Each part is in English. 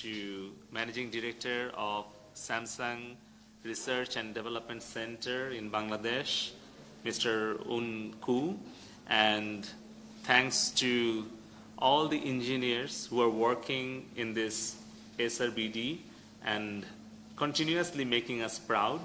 to Managing Director of Samsung Research and Development Center in Bangladesh, Mr. Un Ku, and thanks to all the engineers who are working in this SRBD and continuously making us proud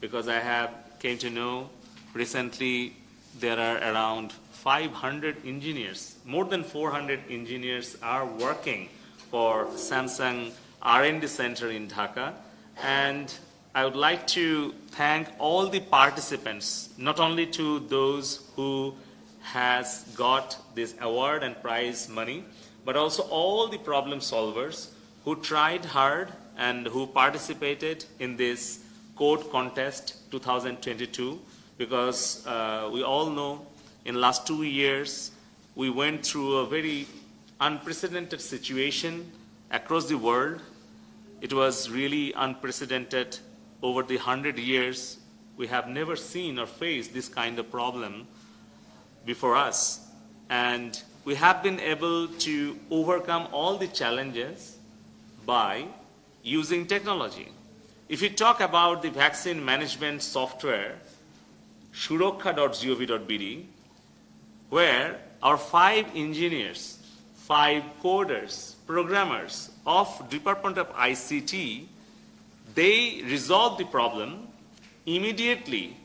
because I have came to know recently there are around 500 engineers, more than 400 engineers are working for Samsung R&D Center in Dhaka. And I would like to thank all the participants, not only to those who has got this award and prize money, but also all the problem solvers who tried hard and who participated in this code contest 2022 because uh, we all know in last two years we went through a very unprecedented situation across the world. It was really unprecedented over the hundred years. We have never seen or faced this kind of problem before us. And we have been able to overcome all the challenges by using technology. If you talk about the vaccine management software, surokkha.gov.bd, where our five engineers, five coders, programmers of Department of ICT, they resolved the problem. Immediately,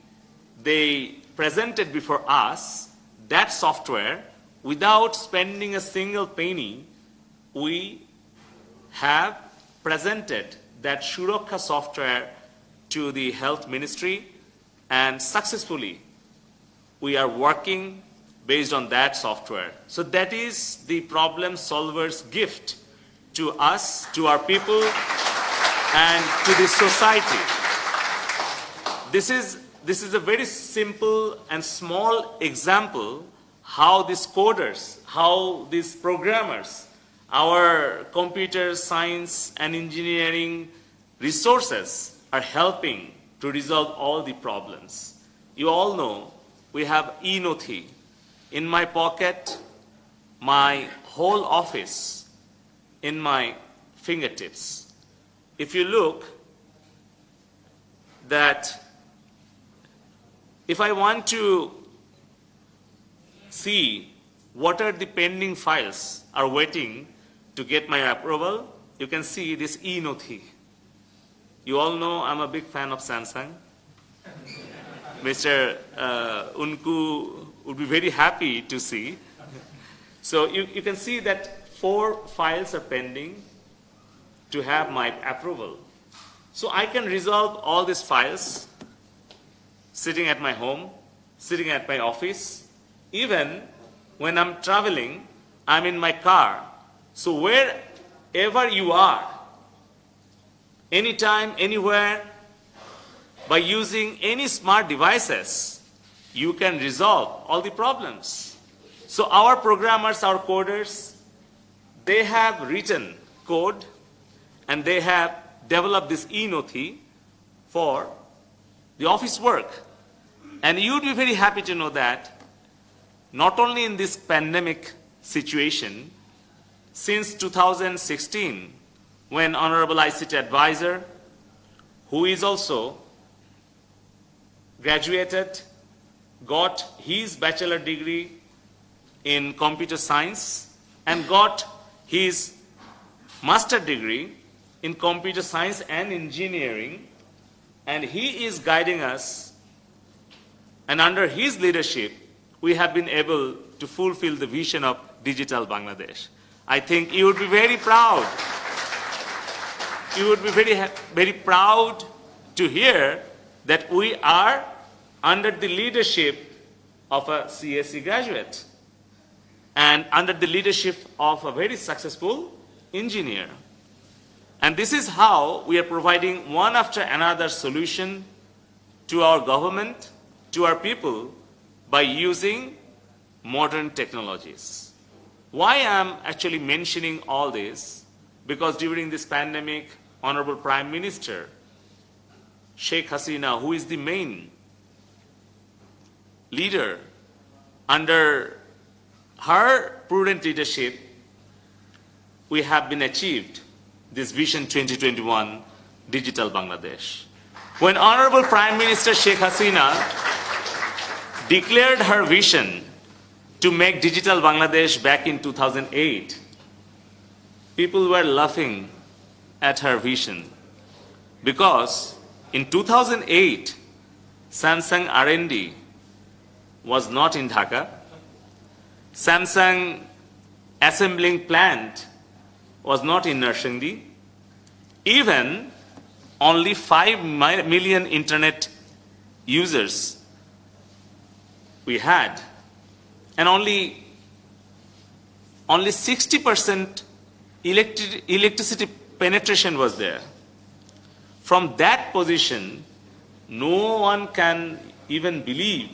they presented before us that software without spending a single penny. We have presented that Surokkha software to the health ministry and successfully we are working based on that software. So that is the problem solver's gift to us, to our people, and to the society. This is, this is a very simple and small example how these coders, how these programmers, our computer science and engineering resources are helping to resolve all the problems. You all know we have e-Nothi. In my pocket, my whole office in my fingertips. If you look that if I want to see what are the pending files are waiting to get my approval, you can see this e-Nothi. You all know I'm a big fan of Samsung. Mr. Uh, Unku would be very happy to see. So you, you can see that four files are pending to have my approval. So I can resolve all these files sitting at my home, sitting at my office, even when I'm traveling, I'm in my car. So wherever you are, anytime, anywhere, by using any smart devices, you can resolve all the problems. So our programmers, our coders, they have written code and they have developed this e-Nothi for the office work. And you'd be very happy to know that not only in this pandemic situation, since 2016, when Honorable ICT Advisor, who is also graduated, got his bachelor degree in computer science and got his master degree in computer science and engineering. And he is guiding us. And under his leadership we have been able to fulfill the vision of digital Bangladesh. I think you would be very proud. You would be very, very proud to hear that we are under the leadership of a CSE graduate and under the leadership of a very successful engineer. And this is how we are providing one after another solution to our government, to our people, by using modern technologies. Why I'm actually mentioning all this? Because during this pandemic, Honorable Prime Minister Sheikh Hasina, who is the main leader, under her prudent leadership, we have been achieved this Vision 2021 Digital Bangladesh. When Honorable Prime Minister Sheikh Hasina declared her vision to make Digital Bangladesh back in 2008, people were laughing at her vision because in 2008, Samsung R&D was not in Dhaka. Samsung assembling plant was not in Narsingdi. Even only 5 million internet users we had and only only 60% electric, electricity penetration was there. From that position, no one can even believe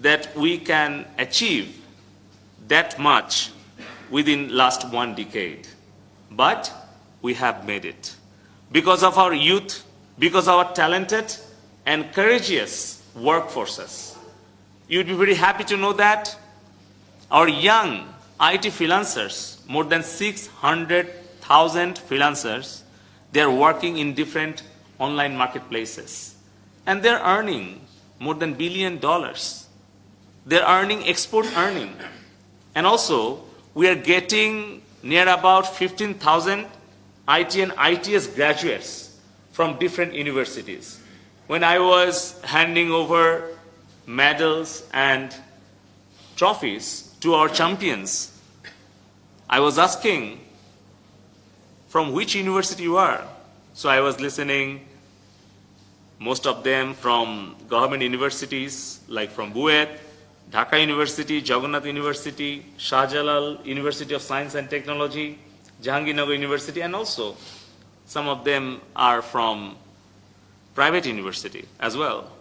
that we can achieve that much within last one decade. But we have made it. Because of our youth, because of our talented and courageous workforces. You'd be very happy to know that our young IT freelancers, more than 600,000 freelancers, they're working in different online marketplaces. And they're earning more than billion dollars. They're earning export earning. And also, we are getting near about 15,000 IT and ITS graduates from different universities. When I was handing over medals and trophies to our champions, I was asking from which university you are. So I was listening, most of them from government universities, like from BUET, Dhaka University, Jagannath University, Shah Jalal University of Science and Technology, Jahangirnagar University, and also some of them are from private university as well.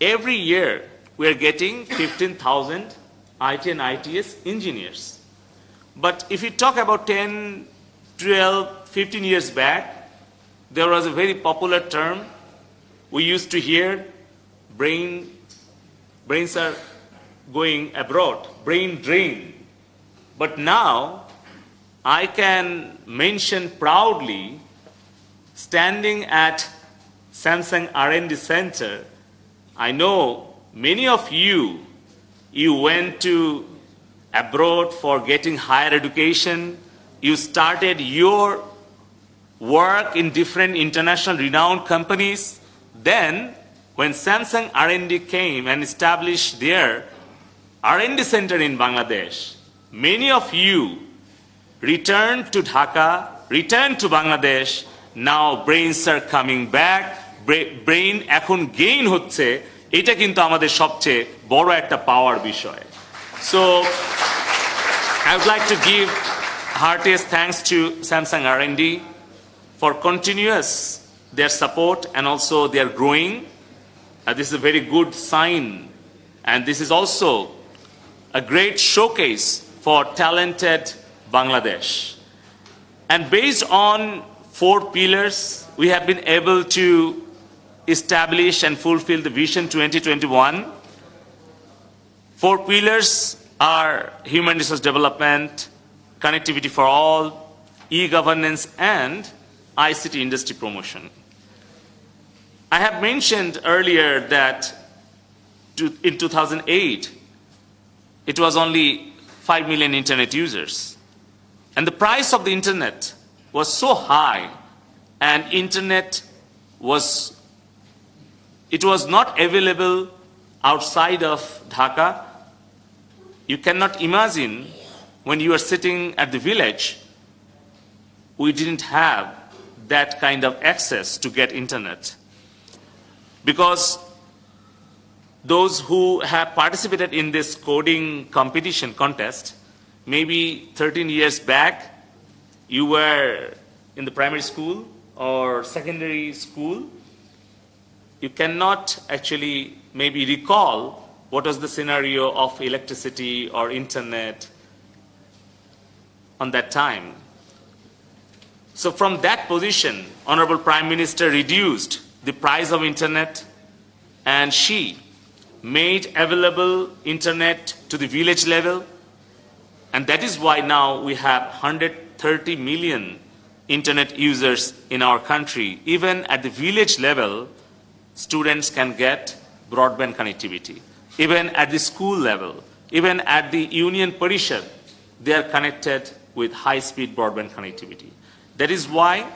Every year, we are getting 15,000 IT and ITS engineers. But if you talk about 10, 12, 15 years back, there was a very popular term we used to hear, brain brains are going abroad, brain drain. But now I can mention proudly standing at Samsung R&D Center, I know many of you, you went to abroad for getting higher education, you started your work in different international renowned companies, then when Samsung R&D came and established their R&D center in Bangladesh, many of you returned to Dhaka, returned to Bangladesh, now brains are coming back, brain এখন gain হচ্ছে এটা কিন্তু আমাদের সবচেয়ে বড় একটা পাওয়ার বিষয় So I would like to give heartiest thanks to Samsung R&D for continuous their support and also their growing uh, this is a very good sign. And this is also a great showcase for talented Bangladesh. And based on four pillars, we have been able to establish and fulfill the Vision 2021. Four pillars are human resource development, connectivity for all, e-governance, and ICT industry promotion. I have mentioned earlier that in 2008, it was only 5 million internet users. And the price of the internet was so high and internet was, it was not available outside of Dhaka. You cannot imagine when you are sitting at the village, we didn't have that kind of access to get internet because those who have participated in this coding competition contest, maybe 13 years back, you were in the primary school or secondary school, you cannot actually maybe recall what was the scenario of electricity or internet on that time. So from that position, Honorable Prime Minister reduced the price of internet and she made available internet to the village level and that is why now we have 130 million internet users in our country, even at the village level, students can get broadband connectivity. Even at the school level, even at the union parishad, they are connected with high-speed broadband connectivity. That is why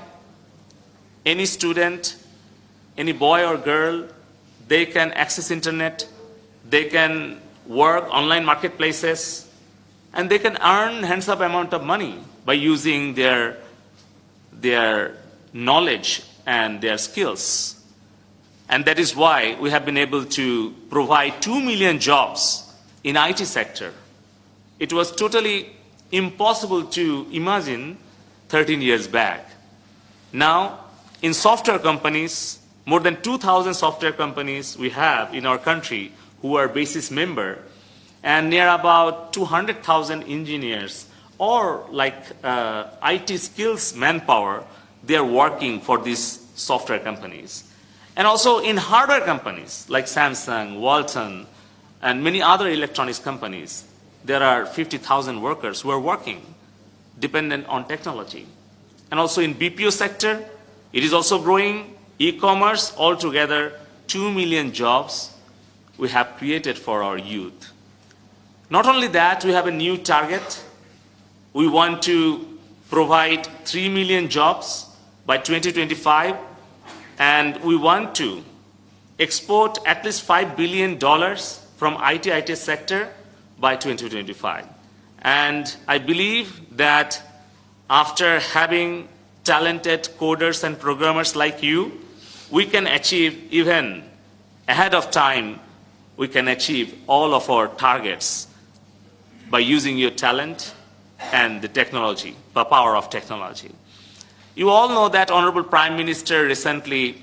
any student, any boy or girl, they can access internet, they can work online marketplaces, and they can earn hands-up amount of money by using their, their knowledge and their skills. And that is why we have been able to provide 2 million jobs in IT sector. It was totally impossible to imagine 13 years back. Now, in software companies, more than 2,000 software companies we have in our country who are BASIS member, and near about 200,000 engineers or like uh, IT skills manpower, they are working for these software companies. And also in hardware companies like Samsung, Walton, and many other electronics companies, there are 50,000 workers who are working dependent on technology. And also in BPO sector, it is also growing. E-commerce, altogether, 2 million jobs we have created for our youth. Not only that, we have a new target. We want to provide 3 million jobs by 2025, and we want to export at least $5 billion from IT, IT sector by 2025. And I believe that after having talented coders and programmers like you, we can achieve even ahead of time, we can achieve all of our targets by using your talent and the technology, the power of technology. You all know that Honorable Prime Minister recently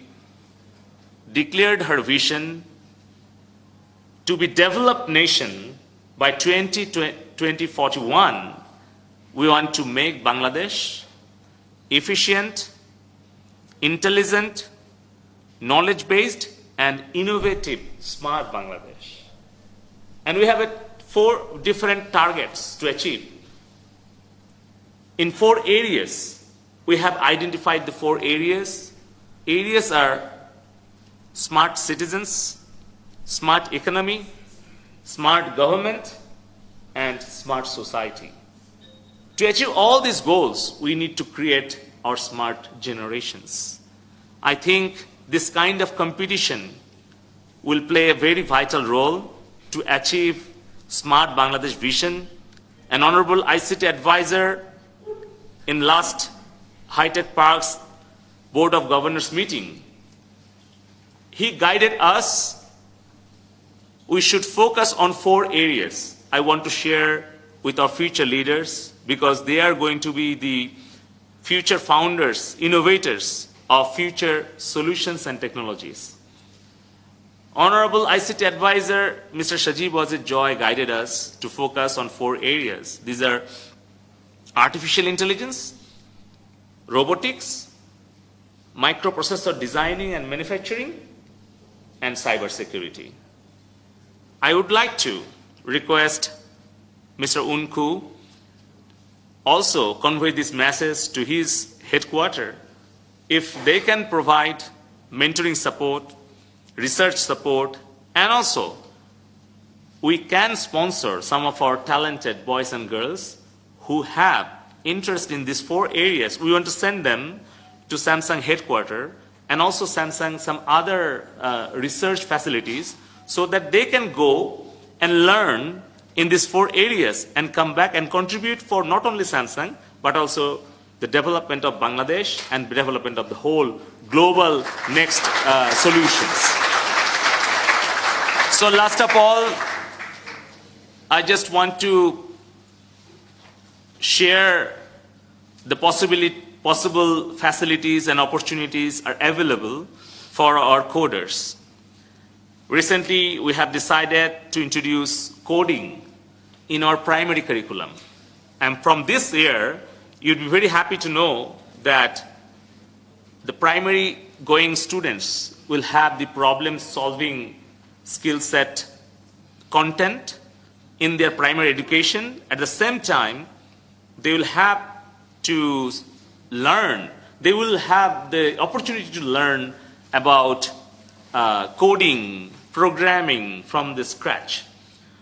declared her vision to be developed nation by 20, 2041. We want to make Bangladesh efficient, intelligent, knowledge-based, and innovative, smart Bangladesh. And we have a, four different targets to achieve. In four areas, we have identified the four areas. Areas are smart citizens, smart economy, smart government, and smart society. To achieve all these goals, we need to create our smart generations. I think this kind of competition will play a very vital role to achieve smart Bangladesh vision. An honorable ICT advisor in last High-Tech Parks Board of Governors meeting, he guided us. We should focus on four areas I want to share with our future leaders because they are going to be the future founders, innovators of future solutions and technologies. Honorable ICT Advisor Mr. Sajeeb Wazed Joy guided us to focus on four areas. These are artificial intelligence, robotics, microprocessor designing and manufacturing, and cybersecurity. I would like to request Mr. Unku also convey this message to his headquarters if they can provide mentoring support, research support, and also we can sponsor some of our talented boys and girls who have interest in these four areas. We want to send them to Samsung headquarters and also Samsung some other uh, research facilities so that they can go and learn in these four areas and come back and contribute for not only Samsung, but also the development of Bangladesh and the development of the whole global next uh, solutions. So last of all, I just want to share the possibility, possible facilities and opportunities are available for our coders. Recently, we have decided to introduce coding in our primary curriculum. And from this year, you'd be very happy to know that the primary going students will have the problem solving skill set content in their primary education. At the same time, they will have to learn, they will have the opportunity to learn about uh, coding, programming from the scratch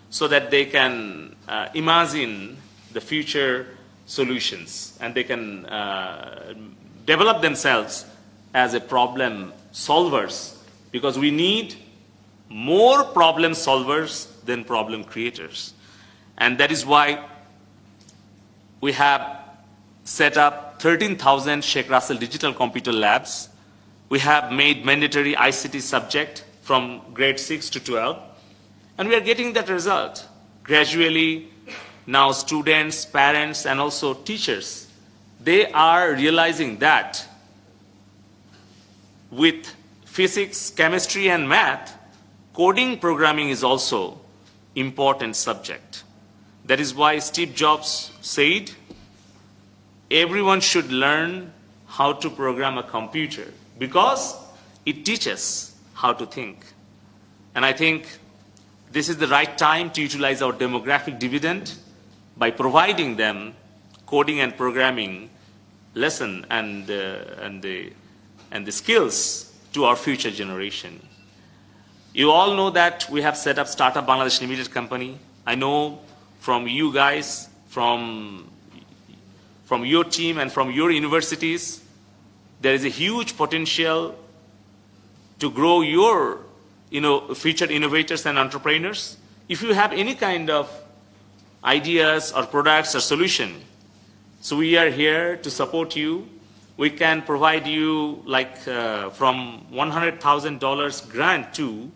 so that they can uh, imagine the future solutions and they can uh, develop themselves as a problem solvers because we need more problem solvers than problem creators. And that is why we have set up 13,000 Sheikh Russel Digital Computer Labs. We have made mandatory ICT subject from grade 6 to 12. And we are getting that result. Gradually, now students, parents, and also teachers, they are realizing that with physics, chemistry, and math, coding programming is also important subject. That is why Steve Jobs said, everyone should learn how to program a computer because it teaches how to think. And I think this is the right time to utilize our demographic dividend by providing them coding and programming lesson and, uh, and, the, and the skills to our future generation. You all know that we have set up Startup Bangladesh Limited Company. I know from you guys, from, from your team and from your universities, there is a huge potential to grow your you know, future innovators and entrepreneurs. If you have any kind of ideas or products or solution, so we are here to support you. We can provide you like uh, from $100,000 grant to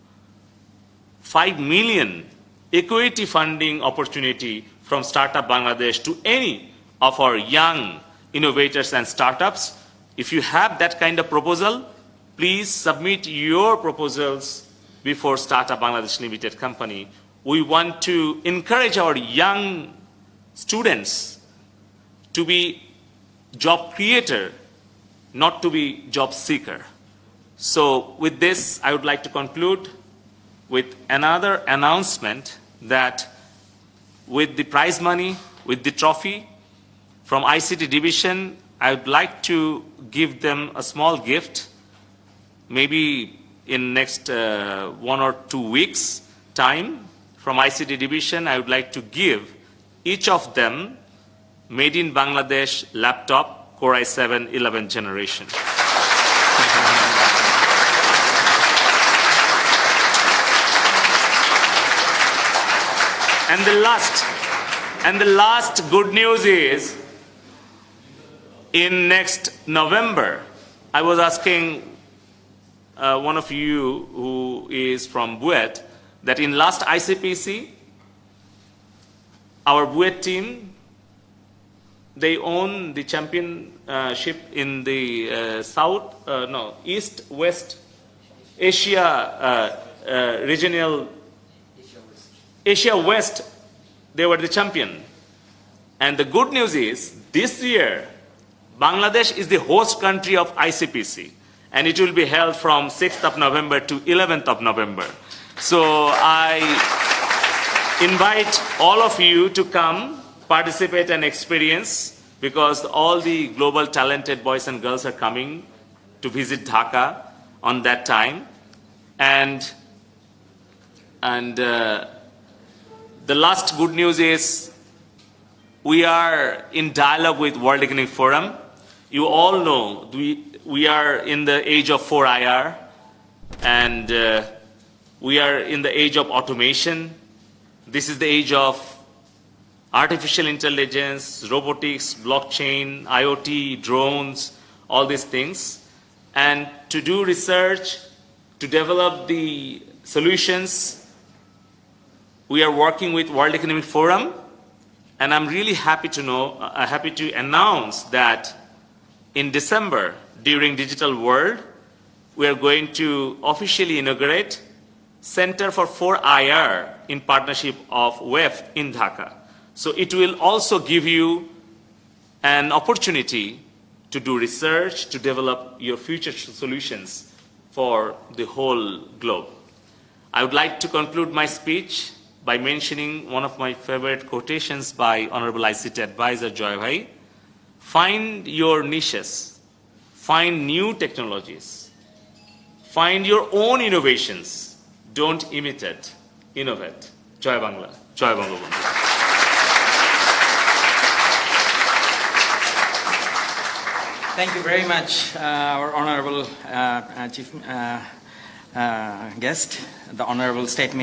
5 million equity funding opportunity from Startup Bangladesh to any of our young innovators and startups. If you have that kind of proposal, please submit your proposals before Startup Bangladesh Limited Company. We want to encourage our young students to be job creator, not to be job seeker. So with this, I would like to conclude with another announcement that with the prize money, with the trophy from ICT division, I would like to give them a small gift, maybe in next uh, one or two weeks time from ICT division, I would like to give each of them made in Bangladesh laptop Core i7 11th generation. And the last, and the last good news is, in next November, I was asking uh, one of you who is from BUET that in last ICPC, our BUET team, they own the championship in the uh, South, uh, no, East, West Asia uh, uh, regional Asia West, they were the champion. And the good news is, this year, Bangladesh is the host country of ICPC. And it will be held from 6th of November to 11th of November. So I invite all of you to come, participate and experience, because all the global talented boys and girls are coming to visit Dhaka on that time. And, and uh, the last good news is we are in dialogue with World Economic Forum. You all know we, we are in the age of 4IR and uh, we are in the age of automation. This is the age of artificial intelligence, robotics, blockchain, IoT, drones, all these things. And to do research, to develop the solutions we are working with World Economic Forum, and I'm really happy to know, uh, happy to announce that in December, during Digital World, we are going to officially inaugurate Center for 4IR in partnership of WEF in Dhaka. So it will also give you an opportunity to do research, to develop your future solutions for the whole globe. I would like to conclude my speech by mentioning one of my favorite quotations by Honorable ICT Advisor Joy Bhai Find your niches, find new technologies, find your own innovations. Don't imitate, innovate. Joy Bangla Joy Bangabandhu Thank you very much, uh, our honorable uh, uh, chief uh, uh, guest, the honorable statement.